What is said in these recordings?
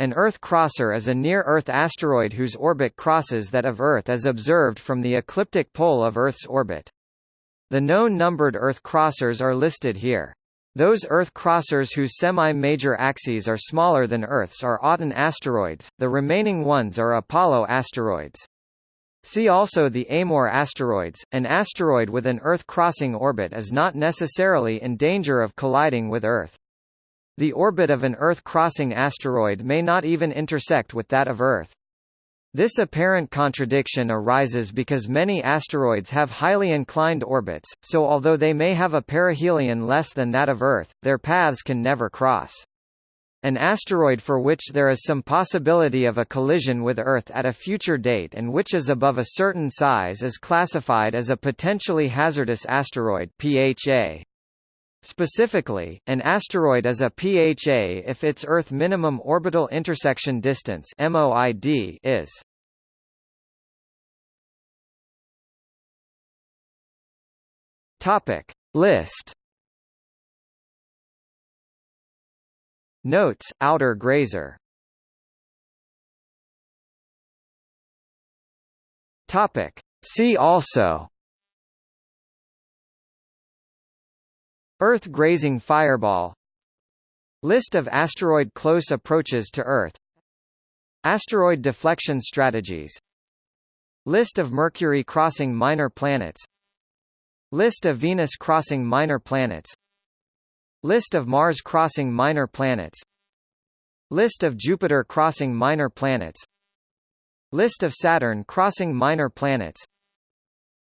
An Earth crosser is a near-Earth asteroid whose orbit crosses that of Earth as observed from the ecliptic pole of Earth's orbit. The known numbered Earth crossers are listed here. Those Earth crossers whose semi-major axes are smaller than Earth's are Aten asteroids, the remaining ones are Apollo asteroids. See also the Amor asteroids. An asteroid with an Earth-crossing orbit is not necessarily in danger of colliding with Earth. The orbit of an Earth-crossing asteroid may not even intersect with that of Earth. This apparent contradiction arises because many asteroids have highly inclined orbits, so although they may have a perihelion less than that of Earth, their paths can never cross. An asteroid for which there is some possibility of a collision with Earth at a future date and which is above a certain size is classified as a potentially hazardous asteroid PHA. Specifically, an asteroid is a PHA if its Earth minimum orbital intersection distance (MOID) is. Topic List. Notes: Outer grazer. Topic. See also. Earth grazing fireball. List of asteroid close approaches to Earth. Asteroid deflection strategies. List of Mercury crossing minor planets. List of Venus crossing minor planets. List of Mars crossing minor planets. List of Jupiter crossing minor planets. List of Saturn crossing minor planets.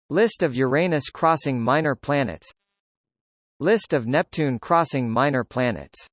List of Uranus crossing minor planets List of Neptune crossing minor planets